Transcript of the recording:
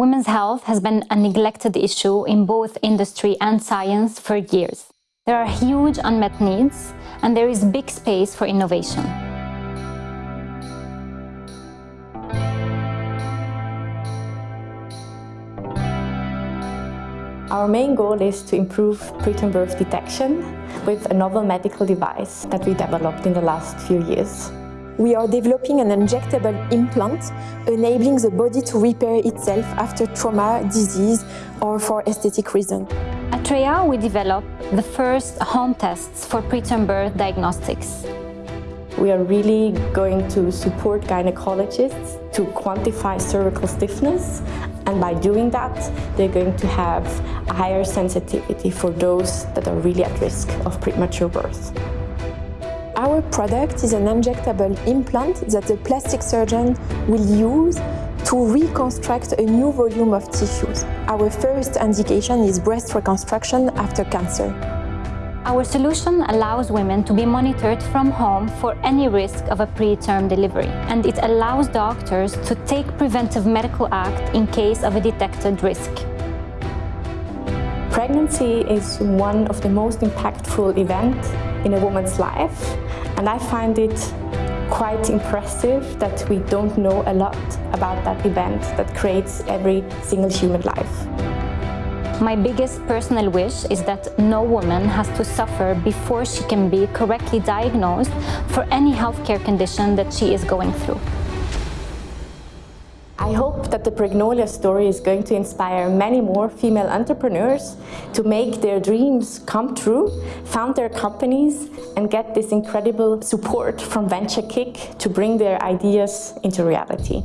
Women's health has been a neglected issue in both industry and science for years. There are huge unmet needs and there is big space for innovation. Our main goal is to improve preterm birth detection with a novel medical device that we developed in the last few years. We are developing an injectable implant enabling the body to repair itself after trauma, disease or for aesthetic reasons. At Treya, we developed the first home tests for preterm birth diagnostics. We are really going to support gynecologists to quantify cervical stiffness and by doing that they're going to have a higher sensitivity for those that are really at risk of premature birth. Our product is an injectable implant that the plastic surgeon will use to reconstruct a new volume of tissues. Our first indication is breast reconstruction after cancer. Our solution allows women to be monitored from home for any risk of a preterm delivery and it allows doctors to take preventive medical act in case of a detected risk. Pregnancy is one of the most impactful events in a woman's life and I find it quite impressive that we don't know a lot about that event that creates every single human life. My biggest personal wish is that no woman has to suffer before she can be correctly diagnosed for any healthcare condition that she is going through. I hope that the Pregnolia story is going to inspire many more female entrepreneurs to make their dreams come true, found their companies and get this incredible support from Venture Kick to bring their ideas into reality.